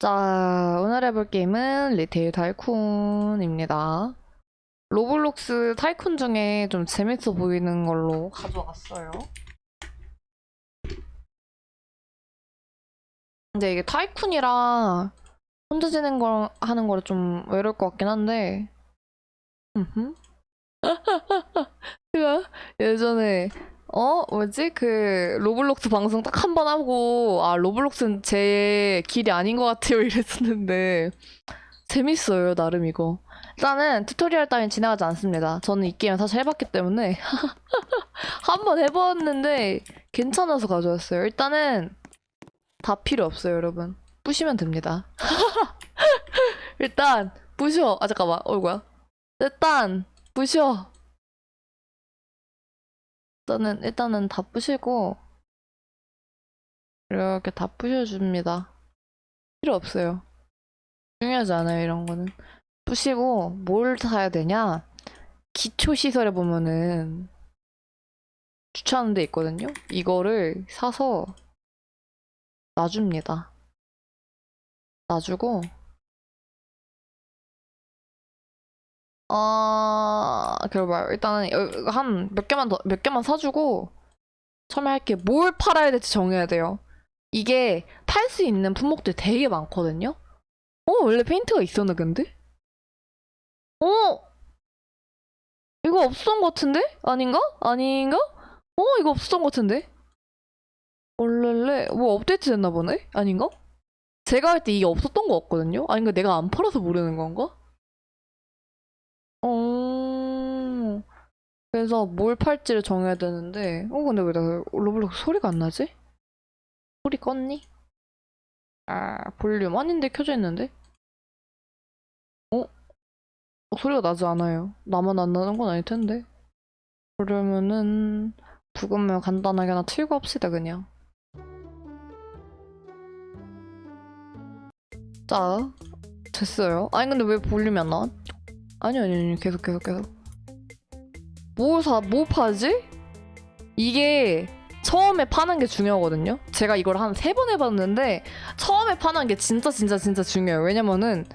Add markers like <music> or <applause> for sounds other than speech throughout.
자, 오늘 해볼 게임은 Retail Tycoon입니다. Roblox tycoon 중에 좀 재밌어 보이는 걸로 가져왔어요. 근데 이게 tycoon이라 혼자 지는 걸 하는 거를 좀 외로울 것 같긴 한데. 제가 <laughs> 예전에 어? 뭐지? 그 Roblox 방송 딱 한 번 하고 아 Roblox는 제 길이 아닌 것 같아요. <laughs> 이랬었는데. 재밌어요 나름 이거. 일단은 tutorial 따윈 진행하지 않습니다. 저는 이 게임 사실 해봤기 때문에. <laughs> 한 번 해봤는데 괜찮아서 가져왔어요. 일단은 다 필요 없어요 여러분. 부시면 됩니다. <laughs> 일단 부셔. 아 잠깐만. 어이구야. 일단 부셔 일단은 일단은 다 부시고 이렇게 다 부셔줍니다. 필요 없어요. 중요하지 않아요 이런 거는. 부시고 뭘 사야 되냐? 기초 시설에 보면은 주차하는 데 있거든요. 이거를 사서 놔줍니다. 놔주고 아, 그래봐요. 일단은 한 몇 개만 더, 몇 개만 사주고 처음에 할게 뭘 팔아야 될지 정해야 돼요. 이게 팔 수 있는 품목들이 되게 많거든요. 어, 원래 페인트가 있었나 근데? 어? 이거 없었던 것 같은데? 아닌가? 아닌가? 어, 이거 없었던 것 같은데? 원래 뭐 업데이트 됐나 보네? 아닌가? 제가 할 때 이게 없었던 것 같거든요? 아닌가 내가 안 팔아서 모르는 건가? 어... 그래서 뭘 팔지를 정해야 되는데 어 근데 왜 나 Roblox 소리가 안 나지? 소리 껐니? 아 볼륨 아닌데 켜져 있는데? 어? 어? 소리가 나지 않아요 나만 안 나는 건 아닐 텐데 그러면은 부으면 간단하게 하나 틀고 합시다 그냥 자 됐어요 아니 근데 왜 볼륨이 안 나와? 아니 아니 아니 계속 계속 계속 뭐 사, 뭐 파지? 이게 처음에 파는 게 중요하거든요 제가 이걸 한 세 번 해봤는데 처음에 파는 게 진짜 진짜 진짜 중요해요 왜냐면은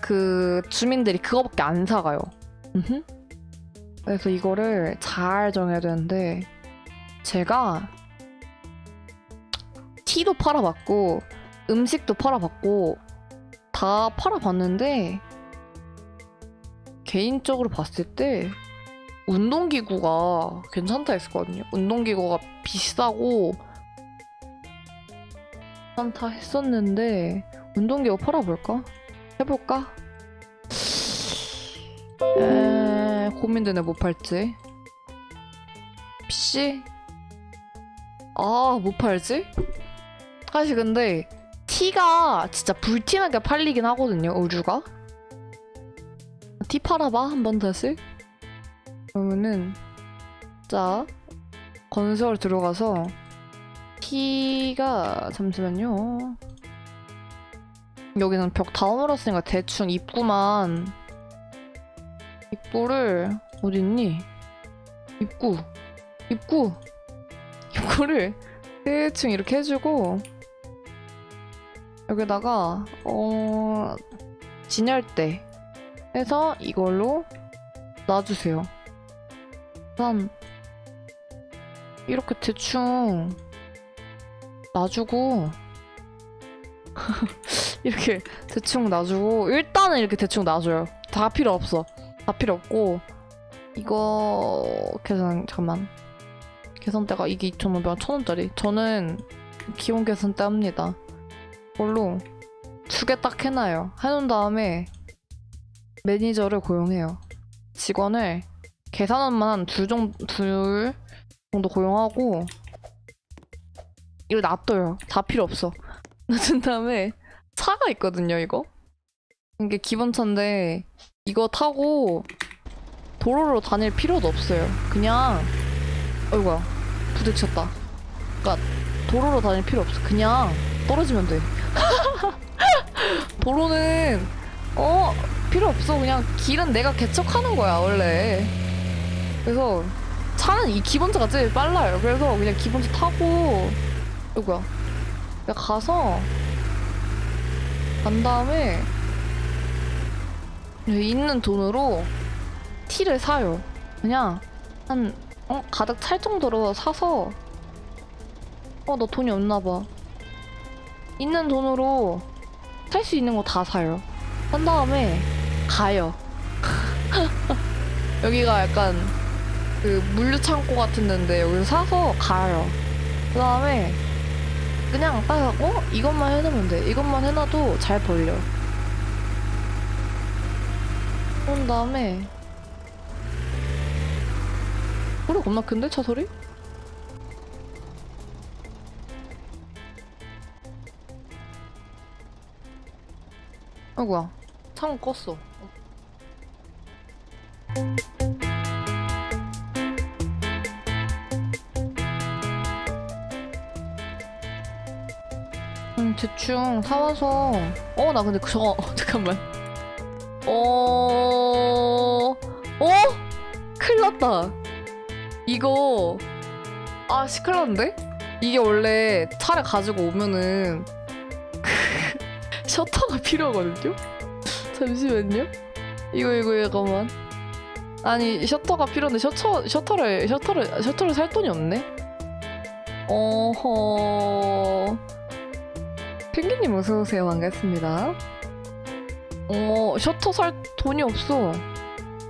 그 주민들이 그거밖에 안 사가요. 그래서 이거를 잘 정해야 되는데 제가 티도 팔아봤고 음식도 팔아봤고 다 팔아봤는데 개인적으로 봤을 때 운동기구가 괜찮다 했었거든요. 운동기구가 비싸고 괜찮다 했었는데 운동기구 팔아볼까? 해볼까? 에... 고민되네 못 팔지. PC? 아, 못 팔지? 사실 근데 티가 진짜 불티나게 팔리긴 하거든요, 의류가. 티 팔아봐? 한 번 다시 그러면은 자 건설 들어가서 티가 잠시만요. 여기는 벽 다 허물었으니까 대충 입구만. 입구를 어딨니? 입구. 입구. 입구를 대충 이렇게 해주고 여기다가 어 진열대 해서 이걸로 놔주세요. 일단 이렇게 대충 놔주고 <laughs> 이렇게 대충 놔주고 일단은 이렇게 대충 놔줘요. 다 필요 없어. 다 필요 없고 이거 계산 잠깐만 계산대가 이게 2,500원 1,000원짜리 저는 기본 계산대 합니다. 이걸로 두 개 딱 해놔요. 해놓은 다음에 매니저를 고용해요. 직원을 계산원만 한 둘 정도, 고용하고 이걸 놔둬요. 다 필요 없어. <laughs> 놔둔 다음에 차가 있거든요, 이거. 이게 기본차인데 이거 타고 도로로 다닐 필요도 없어요. 그냥 어이구야 부딪혔다. 그러니까 도로로 다닐 필요 없어. 그냥 떨어지면 돼. <laughs> 도로는 어 필요 없어. 그냥 길은 내가 개척하는 거야, 원래. 그래서 차는 이 기본차가 제일 빨라요. 그래서 그냥 기본차 타고, 이거야. 그냥 가서, 간 다음에 있는 돈으로 티를 사요. 그냥 한 어, 가득 찰 정도로 사서 어나 돈이 없나 봐. 있는 돈으로 살 수 있는 거 다 사요. 산 다음에 가요. <laughs> 여기가 약간 그 물류 창고 같은 데인데 여기서 사서 가요. 그 다음에 그냥 딱 어? 이것만 해놓으면 돼. 이것만 해놔도 잘 벌려. 그런 다음에 소리 겁나 큰데 차 소리? 아이고야 창문 껐어 음 대충 사와서 어 나 근데 저거 어, <laughs> 잠깐만 어... 어? 큰일 났다 이거 아 시끌렀는데? 이게 원래 차를 가지고 오면은 <laughs> 셔터가 필요하거든요? 잠시만요 이거 이거 잠깐만 아니 셔터가 필요한데 셔터, 셔터를 셔터를 셔터를 살 돈이 없네 어허 펭귄님 어서오세요. 반갑습니다. 어 셔터 살 돈이 없어.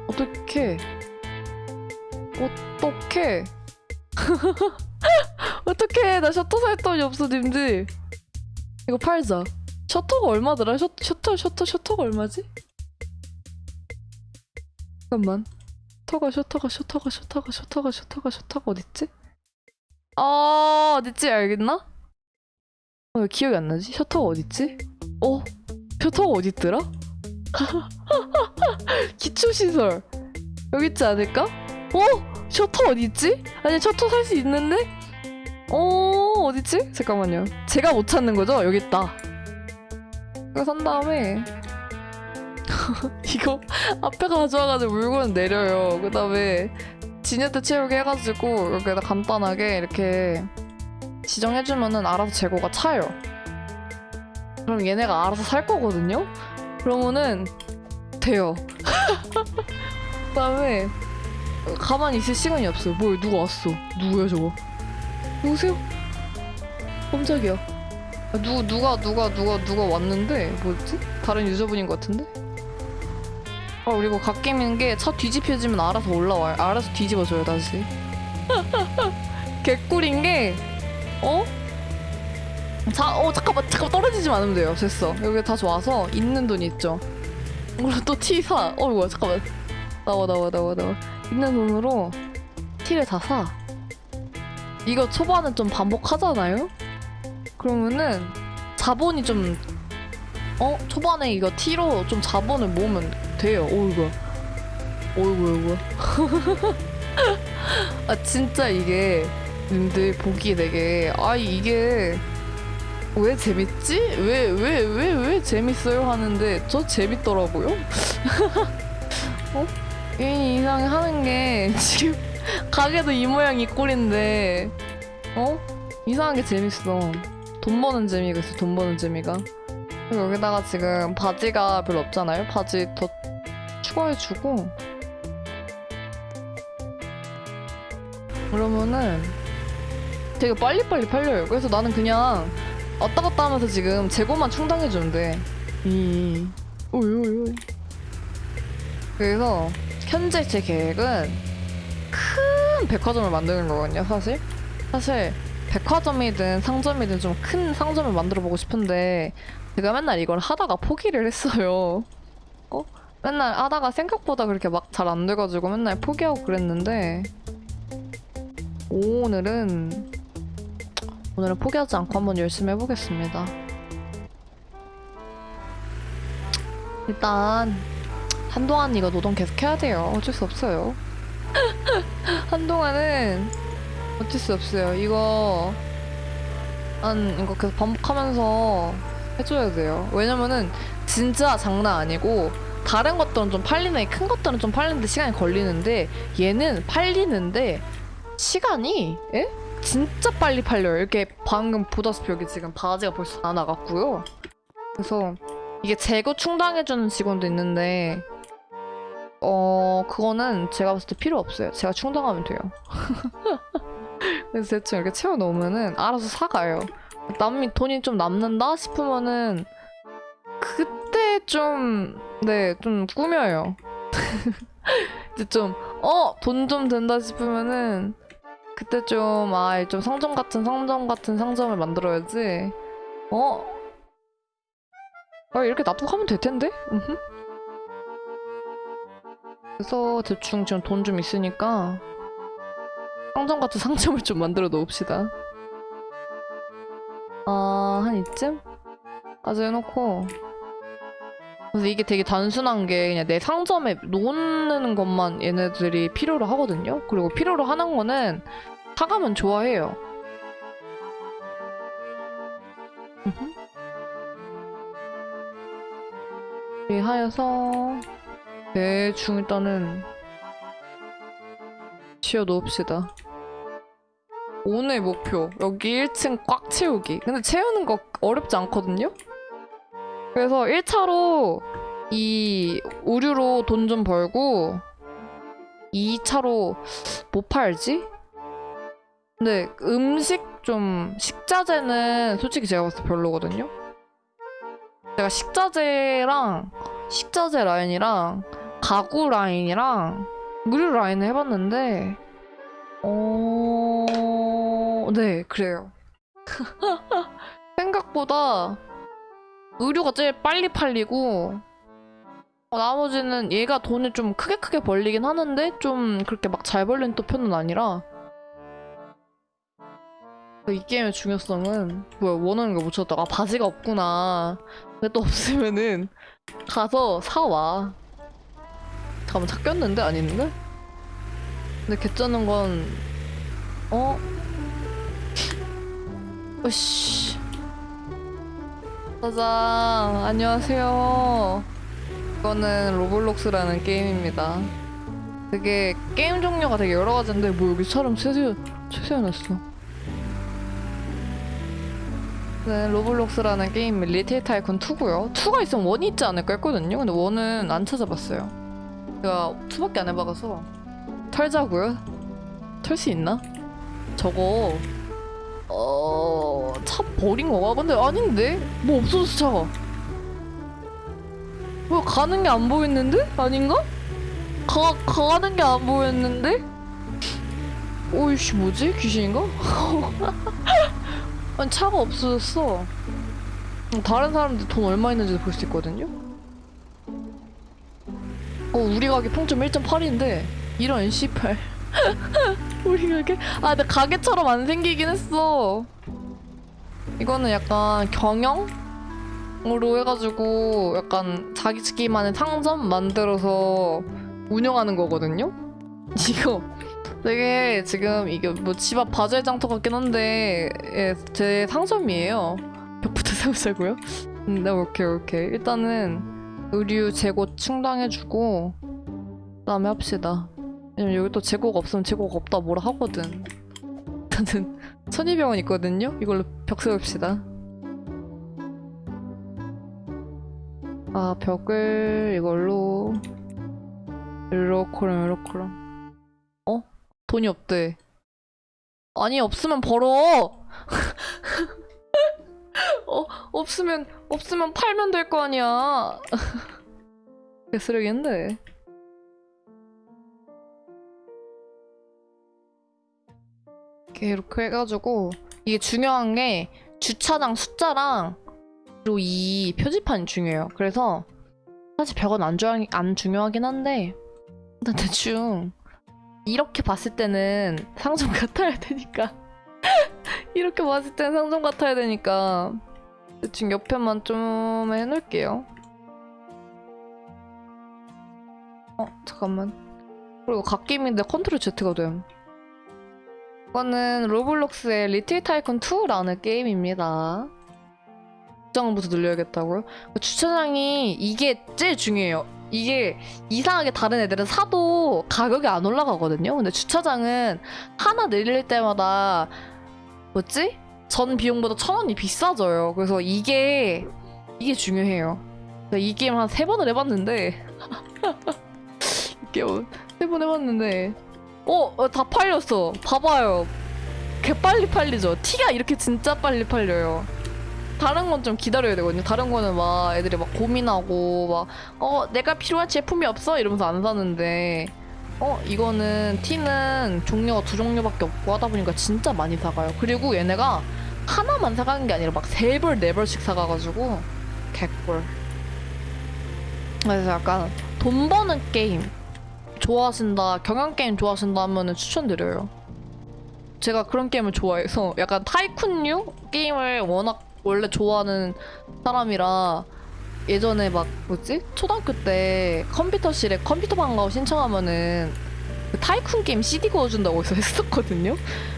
어떡해. 어떡해. <laughs> 어떡해. 나 셔터 살 돈이 없어 님들. 이거 팔자. 셔터가 얼마더라? 셔, 셔터 셔터 셔터가 얼마지? 잠깐만. 셔터가 셔터가 셔터가 셔터가 셔터가 셔터가 셔터가 어딨지? 아 어딨지? 알겠나? 어, 왜 기억이 안 나지? 셔터가 어딨지? 어? 셔터가 어딨더라? <laughs> 기초시설 여기 있지 않을까? 어? 셔터 어딨지? 아니 셔터 살 수 있는데? 어 어딨지? 잠깐만요 제가 못 찾는 거죠? 여기 있다 이거 산 다음에 <laughs> 이거 앞에 가져와가지고 물건 내려요 그 다음에 진여대 채우기 해가지고 여기다 간단하게 이렇게 지정해주면은 알아서 재고가 차요. 그럼 얘네가 알아서 살 거거든요? 그러면은 돼요. <laughs> 그 다음에 가만히 있을 시간이 없어요. 뭐야 누가 왔어? 누구야 저거? 누구세요? 깜짝이야. 아, 누, 누가 누가 누가 누가 왔는데? 뭐지? 다른 유저분인 것 같은데? 아 그리고 갓게임인 게 차 뒤집혀지면 알아서 올라와요. 알아서 뒤집어줘요 다시. <laughs> 개꿀인 게 어? 자, 어 잠깐만 잠깐 떨어지지만 않으면 돼요 됐어 여기 다시 와서 있는 돈이 있죠 그리고 또 티 사. 어 이거 잠깐만 나와 나와 나와 나와 있는 돈으로 티를 다 사. 이거 초반은 좀 반복하잖아요? 그러면은 자본이 좀 어? 초반에 이거 티로 좀 자본을 모으면 돼요. 오이구. 오이구 오이구. 아 진짜 이게 님들 보기 되게 아 이게 왜 재밌지? 왜 왜 왜 왜 재밌어요 하는데 저 재밌더라고요. <laughs> 어? 이 이상 하는 게 <laughs> 지금 가게도 이 모양 이 꼴인데 어? 이상하게 재밌어. 돈 버는 재미가 있어. 돈 버는 재미가. 여기다가 지금 바지가 별로 없잖아요. 바지 더 추가해주고 그러면은 되게 빨리빨리 팔려요. 그래서 나는 그냥 왔다 갔다 하면서 지금 재고만. 이, 오이, 오이, 오이. 그래서 현재 제 계획은 큰 백화점을 만드는 거거든요, 사실. 사실 백화점이든 상점이든 좀 큰 상점을 만들어 보고 싶은데 제가 맨날 이걸 하다가 포기를 했어요. 어? 맨날 하다가 생각보다 그렇게 막 잘 안 돼가지고 맨날 포기하고 그랬는데 오늘은 오늘은 포기하지 않고 한번 열심히 해보겠습니다. 일단 한동안 이거 노동 계속 해야 돼요. 어쩔 수 없어요. <laughs> 한동안은 어쩔 수 없어요. 이거 한 이거 계속 반복하면서 해줘야 돼요. 왜냐면은 진짜 장난 아니고 다른 것들은 좀 팔리네 큰 것들은 좀 팔리는데 시간이 걸리는데 얘는 팔리는데 시간이 예? 진짜 빨리 팔려요. 이렇게 방금 보다시피 여기 지금 바지가 벌써 다 나갔고요. 그래서 이게 재고 충당해주는 직원도 있는데 어 그거는 제가 봤을 때 필요 없어요. 제가 충당하면 돼요. <laughs> 그래서 대충 이렇게 채워 놓으면은 알아서 사가요. 남이 돈이 좀 남는다 싶으면은 그때 좀 네 좀 꾸며요. <laughs> 이제 좀 어 돈 좀 된다 싶으면은 그때 좀 아 좀 상점 같은 상점 같은 상점을 만들어야지. 어? 아 이렇게 놔두고 하면 될 텐데? 그래서 대충 지금 돈 좀 있으니까 상점 같은 <laughs> 상점을 좀 만들어 놓읍시다. 아, 한 이쯤? 까지 해놓고 그래서 이게 되게 단순한 게 그냥 내 상점에 놓는 것만 얘네들이 필요로 하거든요. 그리고 필요로 하는 거는 사가면 좋아해요. 이렇게 하여서 대충 일단은 지어 놓읍시다. 오늘 목표 여기 1층 꽉 채우기. 근데 채우는 거 어렵지 않거든요? 그래서 1차로 이 의류로 돈 좀 벌고 2차로 뭐 팔지? 근데 음식 좀 식자재는 솔직히 제가 봤을 때 별로거든요. 제가 식자재랑 식자재 라인이랑 가구 라인이랑 의류 라인을 해봤는데 어... 네 그래요. <laughs> 생각보다 의류가 제일 빨리 팔리고 어, 나머지는 얘가 돈을 좀 크게 크게 벌리긴 하는데 좀 그렇게 막 잘 벌리는 또 편은 아니라. 이 게임의 중요성은 뭐야 원하는 거 못 찾다가 아, 바지가 없구나. 근데 또 없으면은 가서 사와. 잠깐만 찾겼는데? 아닌데? 근데 개쩌는 건 어? <laughs> 으씨 짜잔 안녕하세요 이거는 로블록스라는 게임입니다 되게 게임 종류가 되게 여러 가지인데 뭐 여기 사람 세세 세세워놨어 네, Roblox라는 게임 Retail Tycoon 2고요. 2가 있으면 1이 있지 않을까 했거든요. 근데 1은 안 찾아봤어요. 제가 2밖에 안 해봐서 털자고요. 털 수 있나? 저거 어... 차 버린 거가? 근데 아닌데? 뭐 없어졌어 차가. 뭐 가는 게 안 보였는데? 아닌가? 가, 가는 게 안 보였는데? 오이씨 뭐지? 귀신인가? <laughs> 아니 차가 없어졌어 다른 사람들 돈 얼마 있는지도 볼 수 있거든요 어 우리 가게 평점 1.8인데 이런 씨발 <laughs> 우리 가게 아 근데 가게처럼 안 생기긴 했어 이거는 약간 경영으로 해가지고 약간 자기만의 상점 만들어서 운영하는 거거든요 <laughs> 이거 되게 지금 이게 뭐 집 앞 바젤 장터 같긴 한데 예, 제 상점이에요. 벽부터 세우자고요? <laughs> 음, 네 오케이 오케이 일단은 의류 재고 충당해주고 그 다음에 합시다. 왜냐면 여기 또 재고가 없으면 재고가 없다 뭐라 하거든. 일단은 천이병원 있거든요. 이걸로 벽 세웁시다. 아 벽을 이걸로 이렇게럼 이렇게럼 돈이 없대. 아니 없으면 벌어. <laughs> 어 없으면 없으면 팔면 될 거 아니야. <laughs> 개쓰레기인데. 이렇게 해가지고 이게 중요한 게 주차장 숫자랑 그리고 이 표지판이 중요해요. 그래서 사실 벽은 안, 중요, 안 중요하긴 한데 일단 대충 이렇게 봤을 때는 상점 같아야 되니까. <laughs> 이렇게 봤을 때는 상점 같아야 되니까 대충 옆에만 좀 해놓을게요. 어 잠깐만. 그리고 갓게임인데 컨트롤 Z가 됨 이거는 로블록스의 리틀 타이쿤 2라는 게임입니다 주차장부터 늘려야겠다고요? 주차장이 이게 제일 중요해요 이게 이상하게 다른 애들은 사도 가격이 안 올라가거든요. 근데 주차장은 하나 내릴 때마다 뭐지? 전 비용보다 천 원이 비싸져요. 그래서 이게 이게 중요해요. 이 게임 한 세 번을 해봤는데 이 게임 세 번 해봤는데 어, 어, 다 팔렸어. 봐봐요. 개 빨리 팔리죠. 티가 이렇게 진짜 빨리 팔려요. 다른 건 좀 기다려야 되거든요. 다른 거는 막 애들이 막 고민하고 막 어 내가 필요한 제품이 없어 이러면서 안 사는데 어 이거는 티는 종류가 두 종류밖에 없고 하다 보니까 진짜 많이 사가요. 그리고 얘네가 하나만 사가는 게 아니라 막 세 벌 네 벌씩 사가가지고 개꿀. 그래서 약간 돈 버는 게임 좋아하신다 경영 게임 좋아하신다 하면은 추천드려요. 제가 그런 게임을 좋아해서 <laughs> 약간 tycoon류 게임을 워낙 원래 좋아하는 사람이라 예전에 막 뭐지 초등학교 때 컴퓨터실에 컴퓨터 방과 후 신청하면은 그 tycoon 게임 CD 구워준다고 해서 <laughs> 했었거든요.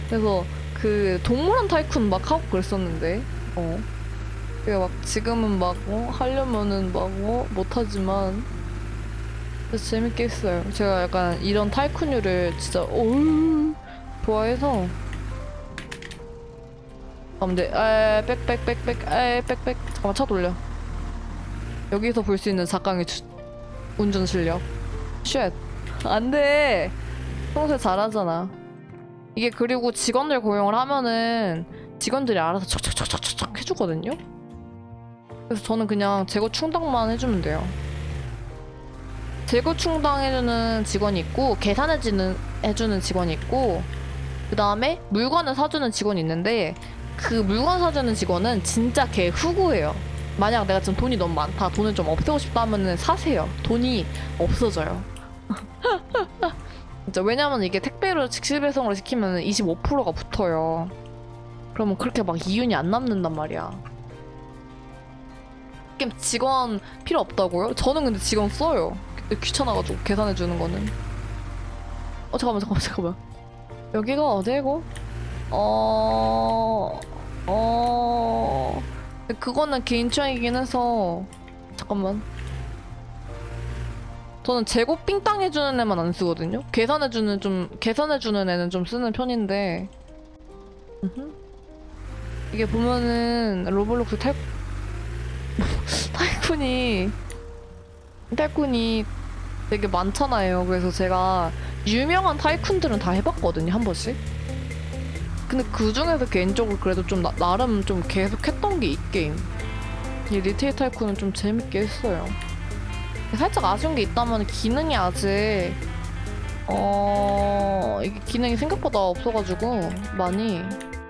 그래서 그 동물원 tycoon 막 하고 그랬었는데 어. 그게 막 지금은 막 어, 하려면은 막 어, 못하지만 진짜 재밌게 했어요. 제가 약간 이런 tycoon류를 진짜 올 좋아해서. 아 근데 에 back back back back 에 back back. 잠깐만 차 돌려. 여기서 볼 수 있는 작강의 주, 운전 실력. Shit. 안돼. 평소에 잘하잖아. 이게 그리고 직원들 고용을 하면은 직원들이 알아서 척척척척척 해주거든요? 그래서 저는 그냥 재고 충당만 해주면 돼요 재고 충당해주는 직원이 있고 계산해주는 해주는 직원이 있고 그 다음에 물건을 사주는 직원이 있는데 그 물건 사주는 직원은 진짜 걔 후구예요. 만약 내가 지금 돈이 너무 많다, 돈을 좀 없애고 싶다 하면은 사세요. 돈이 없어져요. <laughs> 진짜 왜냐면 이게 택배로 직시 배송을 시키면 25%가 붙어요. 그러면 그렇게 막 이윤이 안 남는단 말이야. 직원 필요 없다고요? 저는 근데 직원 써요. 귀찮아가지고 계산해 주는 거는. 어 잠깐만 잠깐만 잠깐만. 여기가 어디고? 어... 어... 그거는 개인 취향이긴 해서 잠깐만 저는 재고 삥땅 해주는 애만 안 쓰거든요 계산해주는 좀 계산해주는 애는 좀 쓰는 편인데. 이게 보면은 Roblox 탈 tycoon이 tycoon이 되게 많잖아요 그래서 제가 유명한 tycoon들은 다 해봤거든요 한 번씩 근데 그 중에서 개인적으로 그래도 좀 나, 름좀 계속 했던 게 이 게임. 이 리테일 타이쿤은 좀 재밌게 했어요. 살짝 아쉬운 게 있다면 기능이 아직 어 이게 기능이 생각보다 없어가지고 많이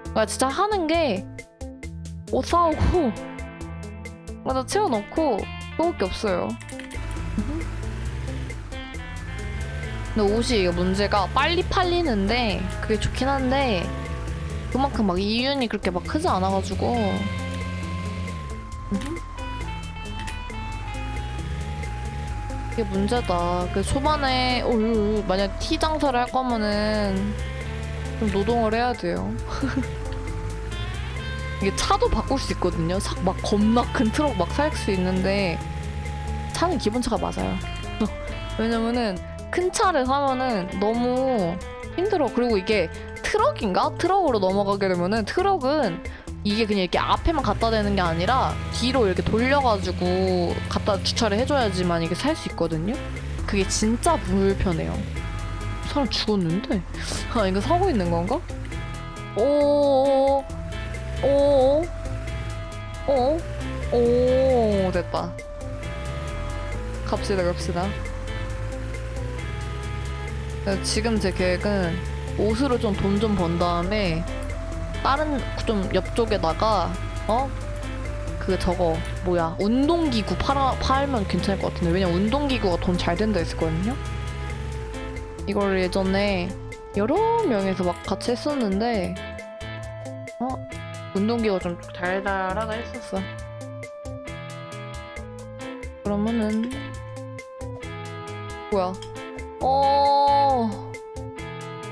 그러니까 진짜 하는 게 옷 사오고 <laughs> 맞아 채워넣고 그거밖에 없어요. 근데 옷이 이게 문제가 빨리 팔리는데 그게 좋긴 한데 그만큼 막 이윤이 그렇게 막 크지 않아가지고. 이게 문제다. 그 초반에 어휴, 만약 티 장사를 할 거면은 좀 노동을 해야 돼요. <laughs> 이게 차도 바꿀 수 있거든요. 사- 막 겁나 큰 트럭 막 살 수 있는데 차는 기본차가 맞아요. <laughs> 왜냐면은 큰 차를 사면은 너무 힘들어. 그리고 이게 트럭인가? 트럭으로 넘어가게 되면은 트럭은 이게 그냥 이렇게 앞에만 갖다 대는 게 아니라 뒤로 이렇게 돌려가지고 갖다 주차를 해줘야지만 이게 살 수 있거든요. 그게 진짜 불편해요. 사람 죽었는데? 아 이거 사고 있는 건가? 오, 오, 오, 오, 됐다. 갑시다, 갑시다. 네, 지금 제 계획은 옷으로 좀 돈 좀 번 다음에 다른 좀 옆쪽에다가 어? 그 저거 뭐야 운동기구 팔아, 팔면 괜찮을 것 같은데 왜냐면 운동기구가 돈 잘 된다 했었거든요 이걸 예전에 여러 명에서 막 같이 했었는데 어? 운동기구가 좀 달달하다 했었어 그러면은 뭐야? 어.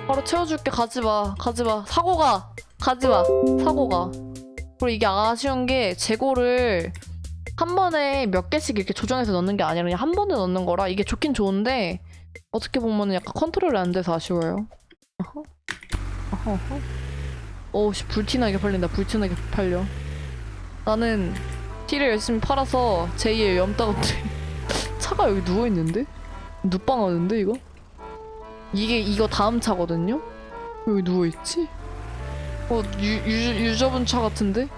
바로 채워줄게. 가지마. 가지마. 사고가. 가지마. 사고가. 그리고 이게 아쉬운 게 재고를 한 번에 몇 개씩 이렇게 조정해서 넣는 게 아니라 그냥 한 번에 넣는 거라 이게 좋긴 좋은데 어떻게 보면 약간 컨트롤이 안 돼서 아쉬워요. 어허. 오씨 불티나게 팔린다. 불티나게 팔려. 나는 티를 열심히 팔아서 제2의 염따건데 <laughs> 차가 여기 누워있는데? 눕방하는데 이거? 이게 이거 다음 차거든요? 여기 누워있지? 어 유, 유, 유저분 차 같은데?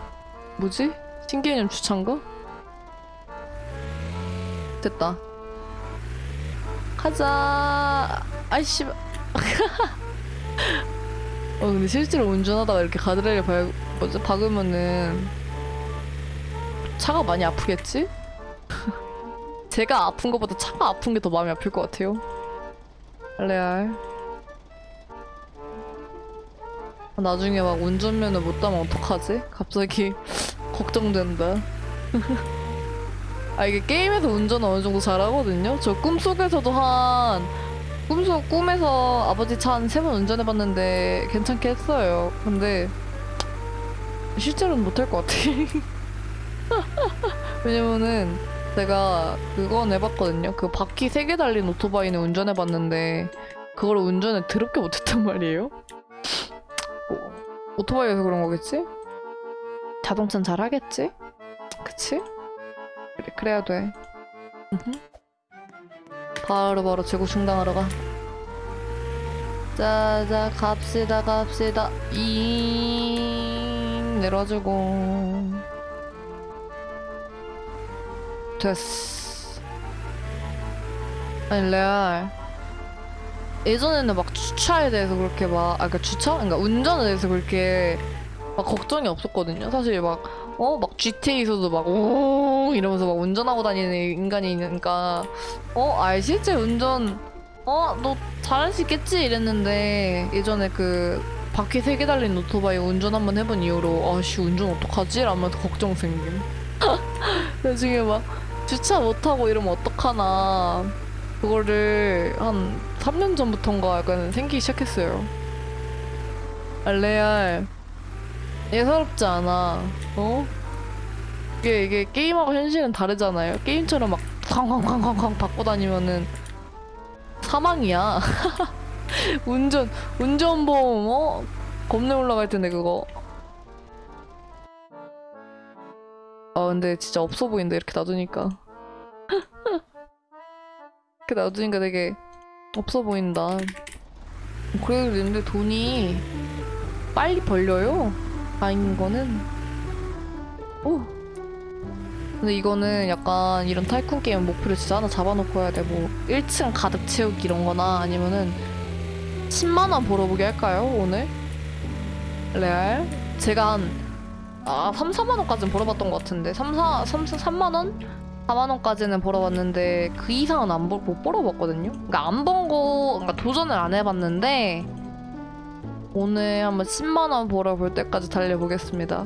뭐지? 신개념 주차인가? 됐다 가자 아이씨 <laughs> 어 근데 실제로 운전하다가 이렇게 가드레일 밟, 뭐지? 박으면은 차가 많이 아프겠지? <laughs> 제가 아픈 것보다 차가 아픈 게 더 마음이 아플 것 같아요. 레알. 나중에 막 운전면허 못 따면 어떡하지? 갑자기 <laughs> 걱정된다. <laughs> 아 이게 게임에서 운전 어느 정도 잘하거든요. 저 꿈속에서도 한 꿈속 꿈에서 아버지 차 한 세 번 운전해봤는데 괜찮게 했어요. 근데 실제로는 못할 것 같아. <laughs> 왜냐면은 제가 그건 해봤거든요. 그 바퀴 세개 달린 오토바이는 운전해봤는데 그걸 운전을 더럽게 못했단 말이에요. 뭐, 오토바이에서 그런 거겠지? 자동차는 잘하겠지? 그치? 그래, 그래야 돼. 음흠. 바로 바로 재고 충당하러 가. 자자 갑시다 갑시다 잉 내려주고 됐어 아니 레알 예전에는 막 주차에 대해서 그렇게 막아 그니까 주차? 그러니까 운전에 대해서 그렇게 막 걱정이 없었거든요 사실 막 어? 막 GTA에서도 막 오 이러면서 막 운전하고 다니는 인간이 있으니까 어? 아 실제 운전 어? 너 잘할 수 있겠지? 이랬는데 예전에 그 바퀴 세 개 달린 오토바이 운전 한번 해본 이후로 아씨 운전 어떡하지? 라면서 걱정 생김 <laughs> 나중에 막 주차 못하고 이러면 어떡하나. 그거를 한 3년 전부터인가 약간 생기기 시작했어요. 아, 레알. 예사롭지 않아. 어? 이게 이게 게임하고 현실은 다르잖아요. 게임처럼 막 쾅쾅쾅쾅쾅 받고 다니면은 사망이야. <laughs> 운전 운전보험 어? 겁내 올라갈 텐데 그거 아 근데 진짜 없어 보인다 이렇게 놔두니까. <laughs> 이렇게 놔두니까 되게 없어 보인다. 그래도 근데 돈이 빨리 벌려요? 다행인 거는? 오! 근데 이거는 약간 이런 타이쿤 게임 목표를 진짜 하나 잡아놓고 해야 돼 뭐 1층 가득 채우기 이런 거나 아니면은 10만원 벌어보게 할까요 오늘? 레알? 제가 한 아, 3, 4만 원까지는 벌어봤던 것 같은데 3, 4, 3, 3만 원? 4만 원까지는 벌어봤는데 그 이상은 안 벌, 못 벌어봤거든요. 그러니까 안 번 거, 그러니까 도전을 안 해봤는데 오늘 한번 10만 원 벌어볼 때까지 달려보겠습니다.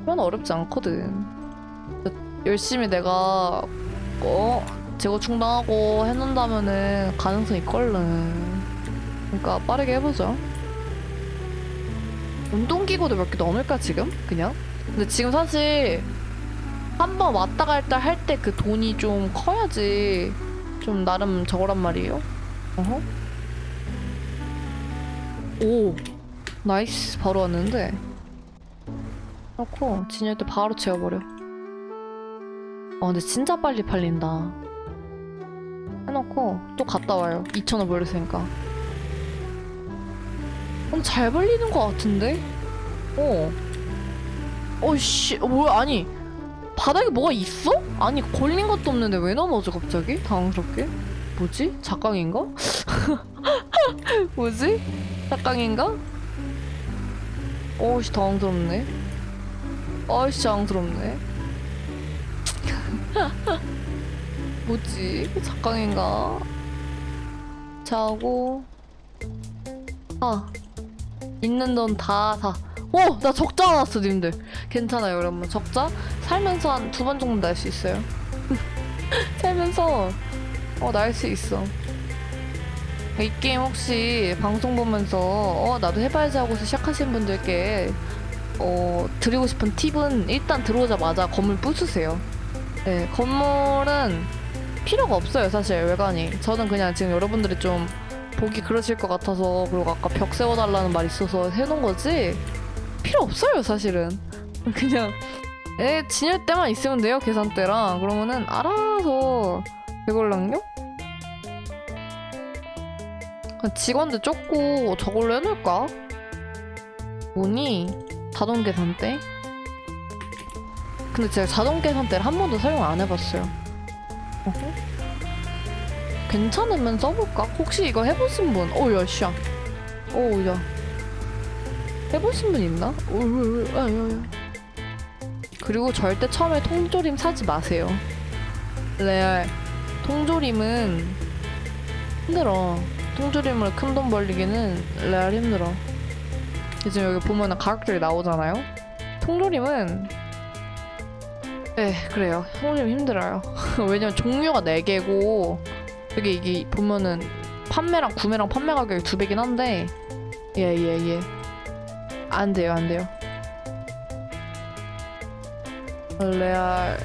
그건 어렵지 않거든. 열심히 내가 어 재고 충당하고 해놓는다면은 가능성 있걸른. 그러니까 빠르게 해보죠. 운동기구도 몇 개 넣어놓을까 지금? 그냥? 근데 지금 사실 한 번 왔다 갔다 할 때 그 돈이 좀 커야지. 좀 나름 저거란 말이에요. 어허. 오. 나이스. 바로 왔는데. 그렇고 진열 때 바로 채워버려. 아 근데 진짜 빨리 팔린다. 해놓고 또 갔다 와요. 2,000원 벌렸으니까. 어, 잘 벌리는 것 같은데? 어. 어이씨, 어, 뭐야, 아니. 바닥에 뭐가 있어? 아니, 걸린 것도 없는데 왜 넘어져, 갑자기? 당황스럽게? 뭐지? 작강인가? <laughs> 뭐지? 작강인가? 어이씨, 당황스럽네. 어이씨, 당황스럽네. <laughs> 뭐지? 작강인가? 자고. 아. 있는 돈 다 사. 오! 나 적자 나왔어, 님들. 괜찮아요, 여러분. 적자? 살면서 한 두 번 정도 날 수 있어요. <laughs> 살면서, 어, 날 수 있어. 이 게임 혹시 방송 보면서, 어, 나도 해봐야지 하고서 시작하신 분들께, 어, 드리고 싶은 팁은 일단 들어오자마자 건물 부수세요. 네, 건물은 필요가 없어요, 사실, 외관이. 저는 그냥 지금 여러분들이 좀 보기 그러실 것 같아서 그리고 아까 벽 세워달라는 말 있어서 해놓은 거지 필요 없어요 사실은 <laughs> 그냥 에 진열 때만 있으면 돼요 계산대랑 그러면은 알아서 되걸랑요? 직원들 쫓고 저걸로 해놓을까? 뭐니? 자동 계산대? 근데 제가 자동 계산대를 한 번도 사용 안 해봤어요 어허? 괜찮으면 써볼까? 혹시 이거 해보신 분? 오 야 씨야 오야 해보신 분 있나? 오야 아야야 그리고 절대 처음에 통조림 사지 마세요. 레알. 통조림은 힘들어. 통조림으로 큰 돈 벌리기는 레알 힘들어. 지금 여기 보면은 가격들이 나오잖아요? 통조림은 네 그래요. 통조림 힘들어요. <laughs> 왜냐면 종류가 4개고 여기 이게 보면은 판매랑 구매랑 판매 가격이 두 배긴 한데 예 예, 예. 안 돼요 안 돼요. 레알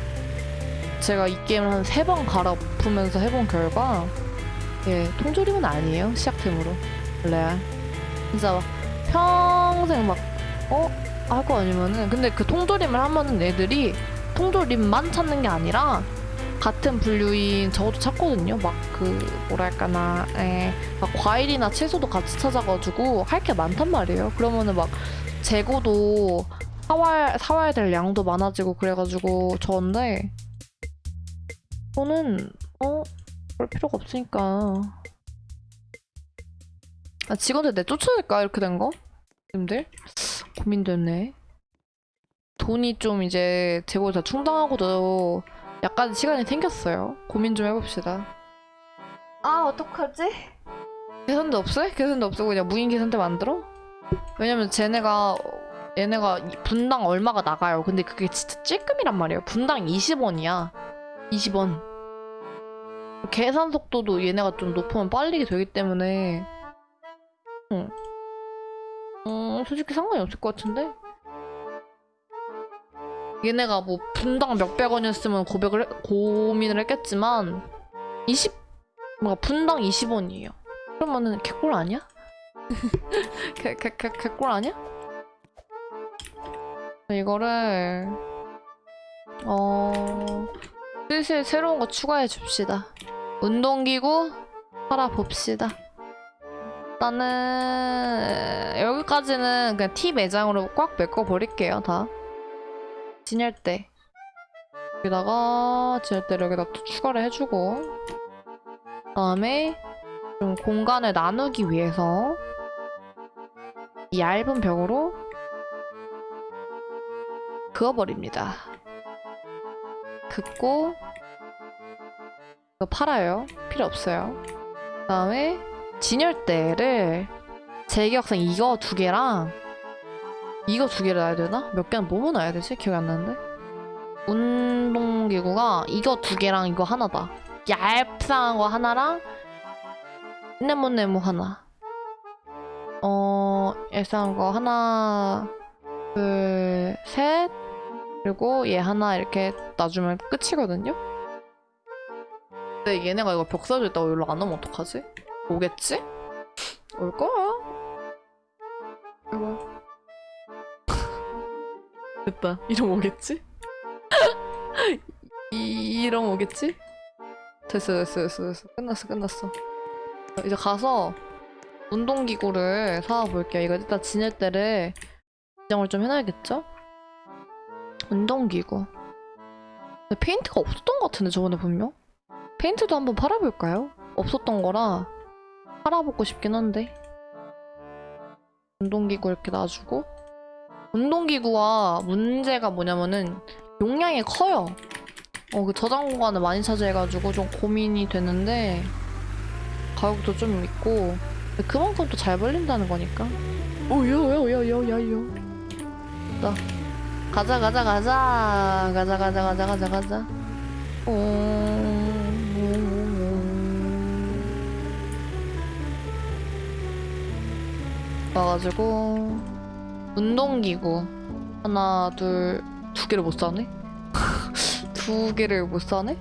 제가 이 게임을 한 세 번 갈아엎으면서 해본 결과 예 통조림은 아니에요 시작템으로 레알 진짜 막 평생 막 어? 할 거 아니면은 근데 그 통조림을 하면은 애들이 통조림만 찾는 게 아니라 같은 분류인 저것도 찾거든요. 막 그 뭐랄까나 에, 막 과일이나 채소도 같이 찾아가지고 할 게 많단 말이에요. 그러면은 막 재고도 사와야, 사와야 될 양도 많아지고 그래가지고 저인데 저는 어? 그럴 필요가 없으니까. 아, 직원들 내 쫓아낼까? 이렇게 된 거? 님들? 고민되네. 돈이 좀 이제 재고 다 충당하고도 약간 시간이 생겼어요 고민 좀 해봅시다 아 어떡하지? 계산대 없어요? 계산대 없고 그냥 무인 계산대 만들어? 왜냐면 쟤네가 얘네가 이- 분당 얼마가 나가요. 근데 그게 진짜 찔끔이란 말이에요. 분당 20원이야. 20원. 계산 속도도 얘네가 좀 높으면 빨리 되기 때문에 응. 음, 솔직히 상관이 없을 것 같은데? 얘네가 뭐 분당 몇백 원이었으면 고백을 해- 고민을 했겠지만 20 뭔가 분당 20원이에요. 그러면은 개꿀 아니야? <laughs> 개, 개, 개, 개꿀 아니야? 이거를 어 슬슬 새로운 거 추가해 줍시다. 운동기구 팔아 봅시다. 일단은 여기까지는 그냥 T 매장으로 꽉 메꿔 버릴게요 다. 진열대 여기다가 진열대를 여기다 또 추가를 해주고 그 다음에 좀 공간을 나누기 위해서 이 얇은 벽으로 그어버립니다. 긋고 이거 팔아요. 필요 없어요. 그 다음에 진열대를 제 기억상 이거 두 개랑 이거 두 개를 놔야 되나? 몇 개는 뭐뭐 놔야 되지? 기억이 안 나는데 운동기구가 이거 두 개랑 이거 하나다 얇상한 거 하나랑 네모네모 하나 어 얇상한 거 하나 둘셋 그리고 얘 하나 이렇게 놔주면 끝이거든요? 근데 얘네가 이거 벽 있다고 여기로 안 오면 어떡하지? 오겠지? 올 거야. 이거. 됐다. 이러면 오겠지? <laughs> 이, 이러면 오겠지? 됐어, 됐어, 됐어, 됐어. 끝났어, 끝났어. 이제 가서 운동기구를 사와볼게요. 이거 일단 지낼 때를 지정을 좀 해놔야겠죠? 운동기구. 근데 페인트가 없었던 것 같은데 저번에 분명? 페인트도 한번 팔아볼까요? 없었던 거라 팔아보고 싶긴 한데 운동기구 이렇게 놔주고 운동기구와 문제가 뭐냐면은 용량이 커요. 어, 그 저장 공간을 많이 차지해가지고 좀 고민이 되는데 가격도 좀 있고 그만큼 또 잘 벌린다는 거니까. 오야야야야야야 나 가자 가자 가자. 가자 가자 가자 가자 가자. 어... 와가지고 운동기구 하나 둘 두 개를 못 사네? <laughs> 두 개를 못 사네?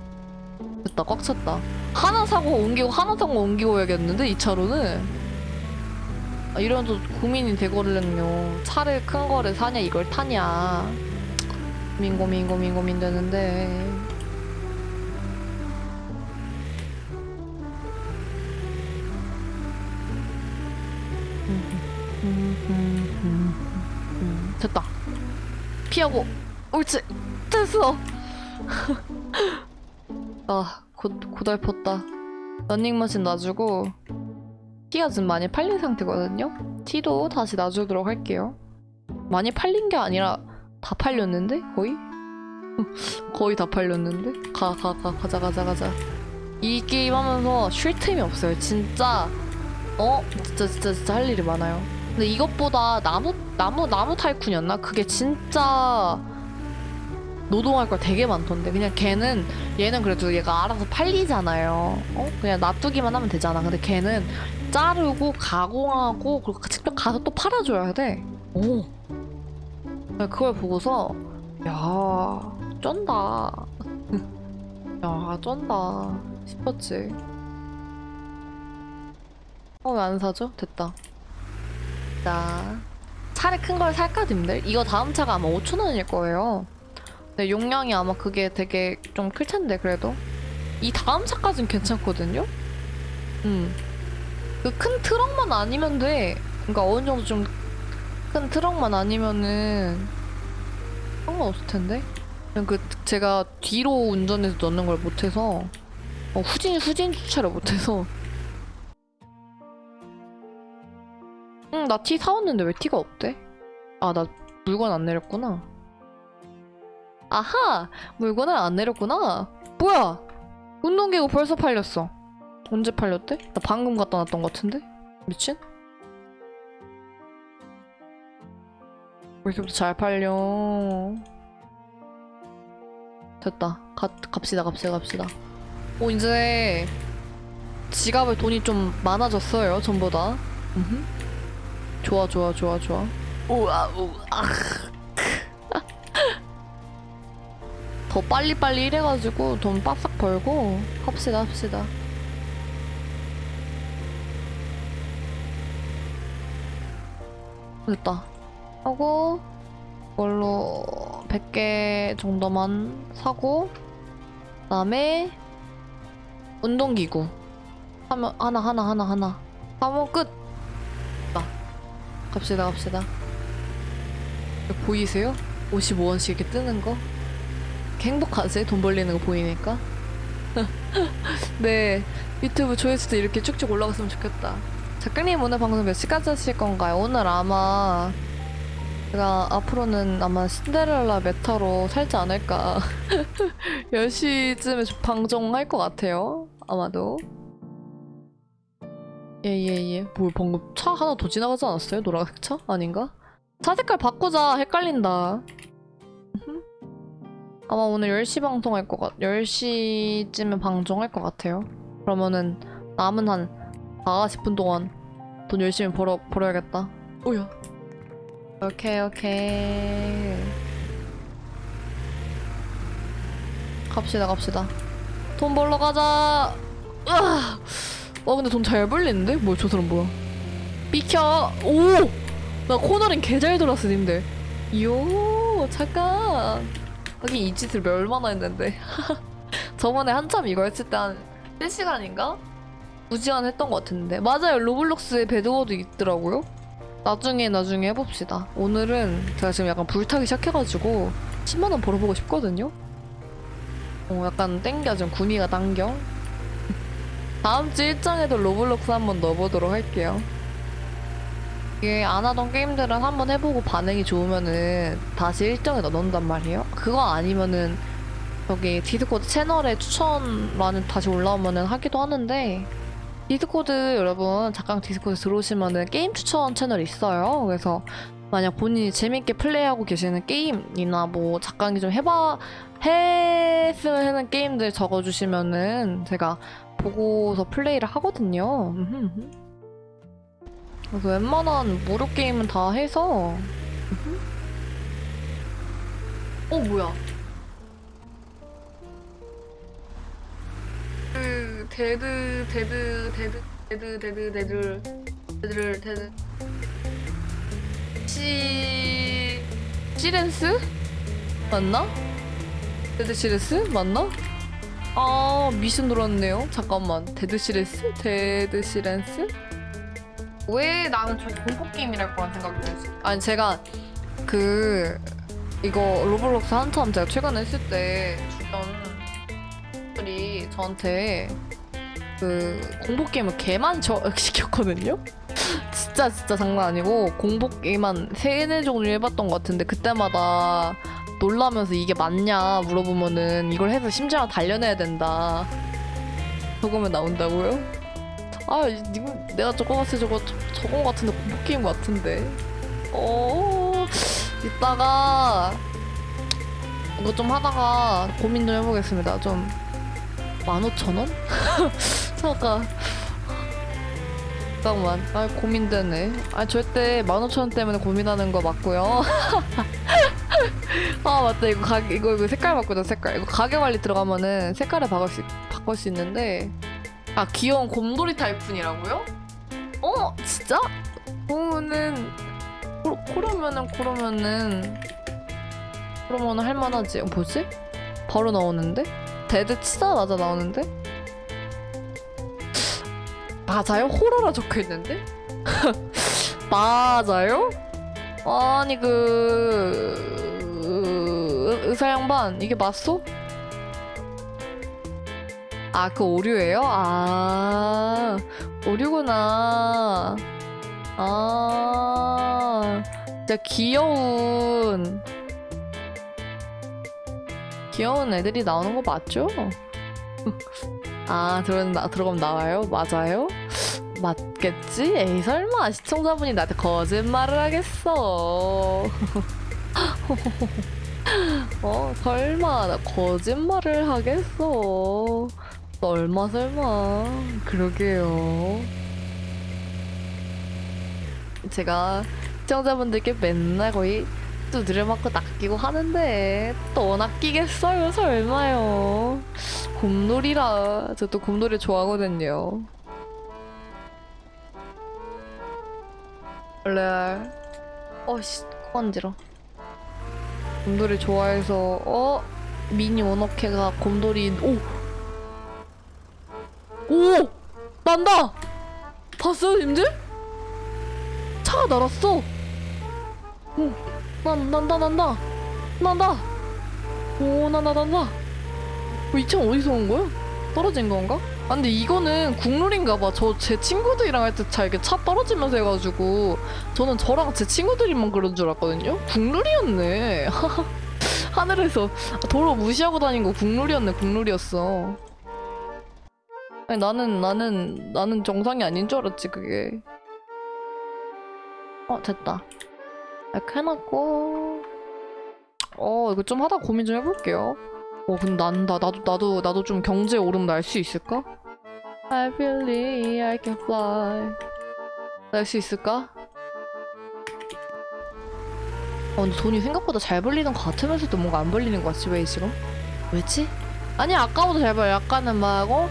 됐다 꽉 찼다. 하나 사고 옮기고 하나 사고 옮기고 해야겠는데 이 차로는? 아, 이러면 또 고민이 되거든요. 차를 큰 거를 사냐 이걸 타냐. 고민 고민 고민 고민 되는데 됐다. 피하고 옳지. 됐어. <laughs> 아 고, 고달펐다. 런닝머신 놔주고 티가 좀 많이 팔린 상태거든요? 티도 다시 놔주도록 할게요. 많이 팔린 게 아니라 다 팔렸는데? 거의? <laughs> 거의 다 팔렸는데? 가 가 가 가 자 가자 가자. 이 게임 하면서 쉴 틈이 없어요. 진짜. 어? 진짜 진짜 진짜 할 일이 많아요 근데 이것보다 나무 나무 나무 타이쿤이었나? 그게 진짜 노동할 걸 되게 많던데 그냥 걔는 얘는 그래도 얘가 알아서 팔리잖아요 어? 그냥 놔두기만 하면 되잖아 근데 걔는 자르고 가공하고 그리고 직접 가서 또 팔아줘야 돼 오. 그걸 보고서 야 쩐다 <laughs> 야 쩐다 싶었지 어 왜 안 사죠? 됐다 자 차를 큰 걸 살까 님들? 이거 다음 차가 아마 5천원일 거예요 네, 용량이 아마 그게 되게 좀 클 텐데 그래도 이 다음 차까진 괜찮거든요. 음. 그 큰 트럭만 아니면 돼. 그러니까 어느 정도 좀 큰 트럭만 아니면은 상관없을 텐데. 그 제가 뒤로 운전해서 넣는 걸 못해서 어, 후진 후진 주차를 못해서. 응, 나 티 사왔는데 왜 티가 없대? 아, 나 물건 안 내렸구나. 아하! 물건을 안 내렸구나. 뭐야? 운동기구 벌써 팔렸어. 언제 팔렸대? 나 방금 갖다 놨던 것 같은데? 미친? 왜 이렇게부터 잘 팔려? 됐다. 가, 갑시다, 갑시다, 갑시다. 오, 이제 지갑에 돈이 좀 많아졌어요, 전보다. 음흠. 좋아, 좋아, 좋아, 좋아. 우와, 우와. 더 빨리빨리 일해가지고 돈 빡싹 벌고 합시다 합시다. 됐다. 하고 이걸로 100개 정도만 사고 그 다음에 운동기구. 하면 하나 하나 하나 하나. 하면 끝. 자, 갑시다 갑시다 보이세요? 55원씩 이렇게 뜨는 거? 행복하지? 돈 벌리는 거 보이니까? <laughs> 네 유튜브 조회수도 이렇게 쭉쭉 올라갔으면 좋겠다 작가님 오늘 방송 몇 시까지 하실 건가요? 오늘 아마 제가 앞으로는 아마 신데렐라 메타로 살지 않을까 <laughs> 10시쯤에 방송할 것 같아요 아마도 예예예 뭐 방금 차 하나 더 지나가지 않았어요? 노란색 차? 아닌가? 차 색깔 바꾸자 헷갈린다 아마 오늘 10시 방송할 것 같, 10시쯤에 방송할 것 같아요. 그러면은 남은 한 4, 50분 동안 돈 열심히 벌어, 벌어야겠다. 오야. 오케이, 오케이. 갑시다, 갑시다. 돈 벌러 가자! 으아! 와, 근데 돈 잘 벌리는데? 뭐야, 저 사람 뭐야? 비켜! 오! 나 코너링 개잘 돌았어, 님들. 이요, 잠깐. 하긴 이 짓을 몇 얼마나 했는데 <laughs> 저번에 한참 이거 했을 때한 3시간인가? 2시간 했던 것 같은데 맞아요 로블록스에 배드워도 있더라고요 나중에 나중에 해봅시다 오늘은 제가 지금 약간 불타기 시작해가지고 10만원 벌어보고 싶거든요 어 약간 땡겨 지금 구미가 당겨 다음 주 일정에도 Roblox 한번 넣어보도록 할게요 이게 안 하던 게임들은 한번 해보고 반응이 좋으면은 다시 일정에 넣는단 말이에요. 그거 아니면은 여기 Discord 채널에 추천란에 다시 올라오면은 하기도 하는데 Discord 여러분 잠깐 Discord 들어오시면은 게임 추천 채널 있어요. 그래서 만약 본인이 재밌게 플레이하고 계시는 게임이나 뭐 잠깐 좀 해봐 했으면 하는 게임들 적어주시면은 제가 보고서 플레이를 하거든요. 그래서 웬만한 무료 게임은 다 해서 어 뭐야 그 Dead Dead Dead Dead Dead Dead Dead Dead Si Silence 맞나? Dead Silence? 맞나? 아 미션 들어왔네요 잠깐만 Dead Silence? 데드시레스? 왜 나는 저 공포 게임이랄 거란 생각이 들지? 아니 제가 그 이거 Roblox 한참 제가 최근에 했을 때 주변 분들이 저한테 그 공포 게임을 개만 저 <laughs> 시켰거든요. 진짜 진짜 장난 아니고 공포 게임 한 세네 종류 해봤던 것 같은데 그때마다 놀라면서 이게 맞냐 물어보면은 이걸 해서 심장을 단련해야 된다. 저거면 나온다고요? 아, 이- 이거 내가 저거 때 저거 저- 저거 같은데 공포 게임 같은데. 어, 이따가 이거 좀 하다가 고민 좀 해보겠습니다. 좀 15,000원? <laughs> 잠깐. 잠깐만. 아, 고민되네. 아, 절대 15,000원 때문에 고민하는 거 맞고요. <laughs> <laughs> 아, 맞다. 이거 가 이거, 이거 색깔 바꾸자, 색깔. 이거 가게 관리 들어가면은 색깔을 바꿀 수, 바꿀 수 있는데. 아, 귀여운 곰돌이 타이푼이라고요? 어, 진짜? 그러면은, 그, 그러면은, 그러면은, 그러면은 할만하지. 어, 뭐지? 바로 나오는데? Dead 치자마자 나오는데? 맞아요? 호러라 적혀있는데? <laughs> 맞아요? 아니 그... 의- 의사 양반 이게 맞소? 아 그 오류예요? 아 오류구나 아 진짜 귀여운 귀여운 애들이 나오는 거 맞죠? 아, 나, 들어가면 나와요? 맞아요? 맞겠지? 에이, 설마 시청자분이 나한테 거짓말을 하겠어. <laughs> 어, 설마 나 거짓말을 하겠어. 설마, 설마. 그러게요. 제가 시청자분들께 맨날 거의 두드려 맞고 낚이고 하는데 또 낚이겠어요 설마요 곰돌이라 저 또 곰돌이 좋아하거든요 원래 어씨 건지러 곰돌이 좋아해서 어 미니 원어케가 곰돌이 오! 오! 난다! 봤어요 님들? 차가 날았어 오 난, 난다, 난다. 난다. 오, 난다, 난다. 어, 이차 어디서 온 거야? 떨어진 건가? 아, 근데 이거는 국룰인가 봐. 저 제 친구들이랑 할 때 잘 이렇게 차 떨어지면서 해가지고 저는 저랑 제 친구들이만 그런 줄 알았거든요? 국룰이었네. <laughs> 하늘에서 도로 무시하고 다닌 거 국룰이었네, 국룰이었어. 아니, 나는, 나는, 나는 정상이 아닌 줄 알았지, 그게. 어, 됐다. 이렇게 해놨고 어 이거 좀 하다 고민 좀 해볼게요 어 근데 난다 나도 나도 나도 좀 경제 오름 날 수 있을까? I believe I can fly 날 수 있을까? 어 근데 돈이 생각보다 잘 벌리는 것 같으면서도 뭔가 안 벌리는 것 같지 왜 지금? 왜지? 아니 아까보다 잘 벌려 약간은 막 어?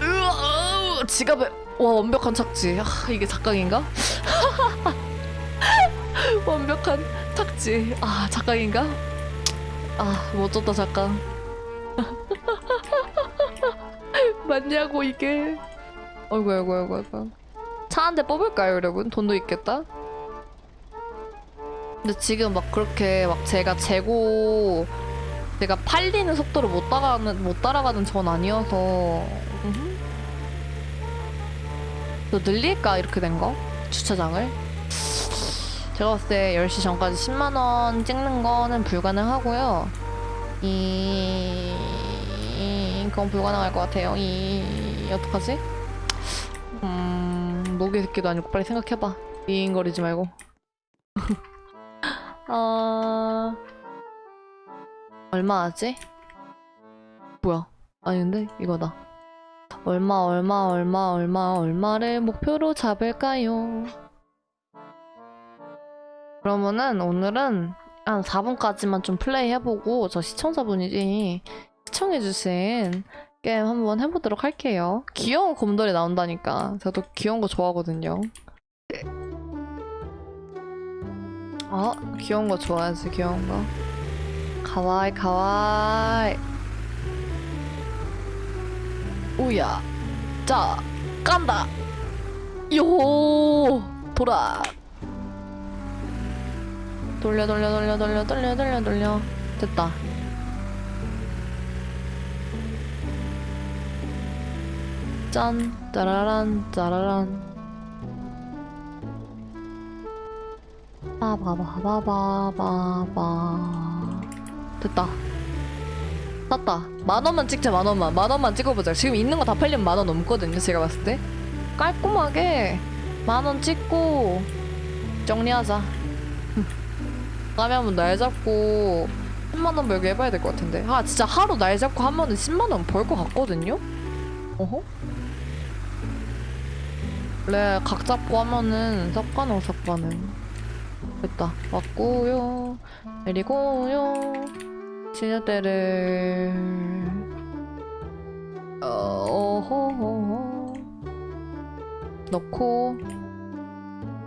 으아, 지갑에 와 완벽한 착지 아 이게 작각인가? <laughs> 완벽한 착지. 아, 작가인가? 아, 멋졌다, 작가. <laughs> 맞냐고, 이게. 어이구, 어이구, 어이구, 어이구. 차 한 대 뽑을까요, 여러분? 돈도 있겠다? 근데 지금 막 그렇게 막 제가 재고, 제가 팔리는 속도를 못 따라가는, 못 따라가는 전 아니어서. 또 늘릴까, 이렇게 된 거? 주차장을? 제가 봤을 때 10시 전까지 10만원 찍는 거는 불가능하고요. 이... 그건 불가능할 것 같아요. 이... 어떡하지? 음... 노개 새끼도 아니고 빨리 생각해봐. 이인거리지 말고. 아... 얼마 하지? 뭐야? 아닌데? 이거다. 얼마 얼마 얼마 얼마 얼마를 목표로 잡을까요? 그러면은 오늘은 한 4분까지만 좀 플레이 해보고 저 시청자분이 시청해주신 게임 한번 해보도록 할게요. 귀여운 곰돌이 나온다니까. 저도 귀여운 거 좋아하거든요. 아, 귀여운 거 좋아하지, 귀여운 거. 가와이 가와이 오야 자 깐다 요 돌아 돌려 돌려 돌려 돌려 돌려 돌려 돌려. 됐다. 짠. 짜라란 짜라란. 빠바바바바바바. 됐다. 샀다. 만원만 찍자 만원만. 만원만 찍어보자. 지금 있는 거 다 팔리면 만원 넘거든요 제가 봤을 때. 깔끔하게. 만원 찍고 정리하자 다음에 한번 날 잡고 10만원 벌기 해봐야 될 것 같은데. 아 진짜 하루 날 잡고 하면은 10만원 벌 것 같거든요? 어허? 원래 각 잡고 하면은 삭가능 삭가능 됐다. 왔고요. 내리고요. 시녀대를. 어허허. 넣고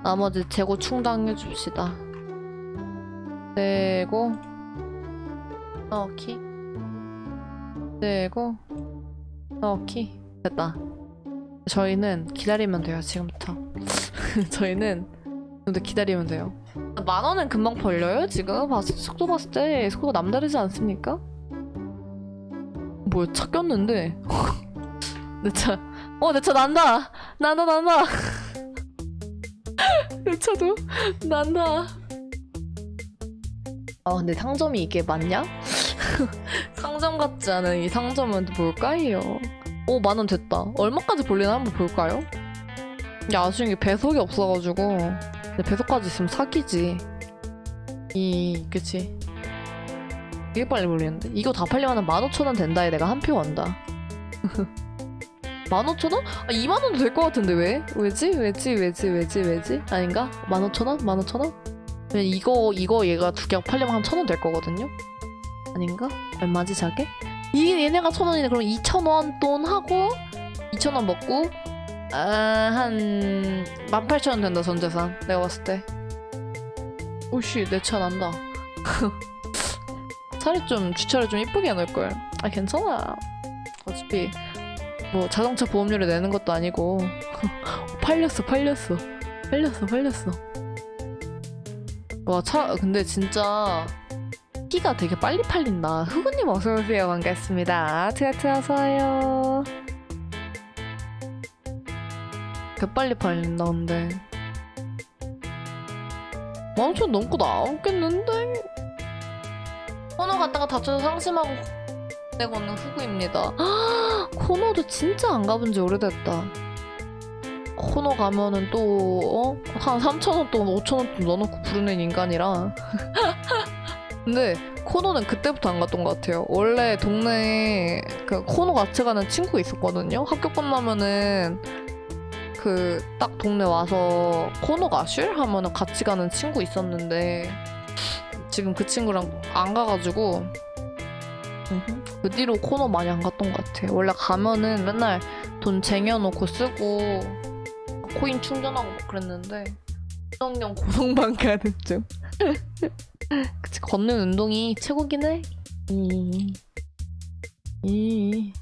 나머지 재고 충당해 줍시다 재고 넣기. 재고 넣기. 됐다. 저희는 기다리면 돼요 지금부터. <laughs> 저희는 근데 기다리면 돼요. 만 원은 금방 벌려요 지금? 봤을 속도 봤을 때 속도가 남다르지 않습니까? 뭐야 <laughs> 차 꼈는데? 내차어 내 차 난다! 난다 난다! <laughs> 내 차도 난다 아 근데 상점이 이게 맞냐? <laughs> 상점 같지 않은 이 상점은 뭘까요? 오 만 원 됐다 얼마까지 벌리나 한번 볼까요? 이게 아쉬운 게 배속이 없어가지고 근데 배속까지 있으면 사기지 이 그치 되게 빨리 벌리는데 이거 다 팔리면 15,000원 된다에 내가 한 표 간다 15,000원? <laughs> 아 2만원도 될 것 같은데 왜? 왜지? 왜지? 왜지? 왜지? 왜지? 아닌가? 15,000원? 15,000원? 이거 이거 얘가 두개 팔리면 한 1,000원 될 거거든요? 아닌가? 얼마지 자게? 이게 얘네가 1,000원이네. 그럼 2,000원 돈 하고 2,000원 먹고 아, 한 18,000원 된다 전재산. 내가 봤을 때. 오씨 내 차 난다. <laughs> 차를 좀 주차를 좀 이쁘게 해놓을걸. 아 괜찮아. 어차피 뭐 자동차 보험료를 내는 것도 아니고. <laughs> 팔렸어 팔렸어. 팔렸어 팔렸어 와 차 근데 진짜 키가 되게 빨리 팔린다. 후구님 어서오세요. 반갑습니다. 트야트 어서와요. 개 빨리 팔린다 근데. 만천 넘고 나오겠는데? 코너 갔다가 다쳐서 상심하고 내고 있는 후구입니다. <gasps> 코너도 진짜 안 가본 지 오래됐다 코너 가면은 또 어? 한 3천원 돈 5천원 돈 넣어놓고 부르는 인간이라 <laughs> 근데 코너는 그때부터 안 갔던 것 같아요 원래 동네에 그 코너 같이 가는 친구 있었거든요 학교 끝나면은 그 딱 동네 와서 코너 가실? 하면은 같이 가는 친구 있었는데 지금 그 친구랑 안 가가지고 그 뒤로 코너 많이 안 갔던 것 같아. 원래 가면은 맨날 돈 쟁여놓고 쓰고 코인 충전하고 막 그랬는데 운동용 고성방 가는 중. <laughs> 그치 걷는 운동이 최고긴 해. 이. 이.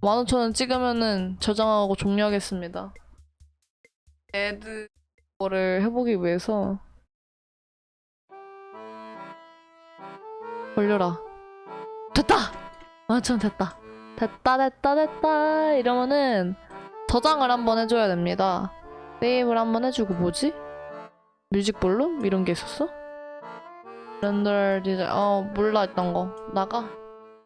15,000원 찍으면은 저장하고 종료하겠습니다. 애드 거를 해보기 위해서 걸려라. 됐다! 15,000원 됐다. 됐다 됐다 됐다 이러면은 저장을 한번 해줘야 됩니다. 세이브를 한번 해주고 뭐지? 뮤직 볼륨? 이런 게 있었어? 렌더 디자인 어 몰라 있던 거 나가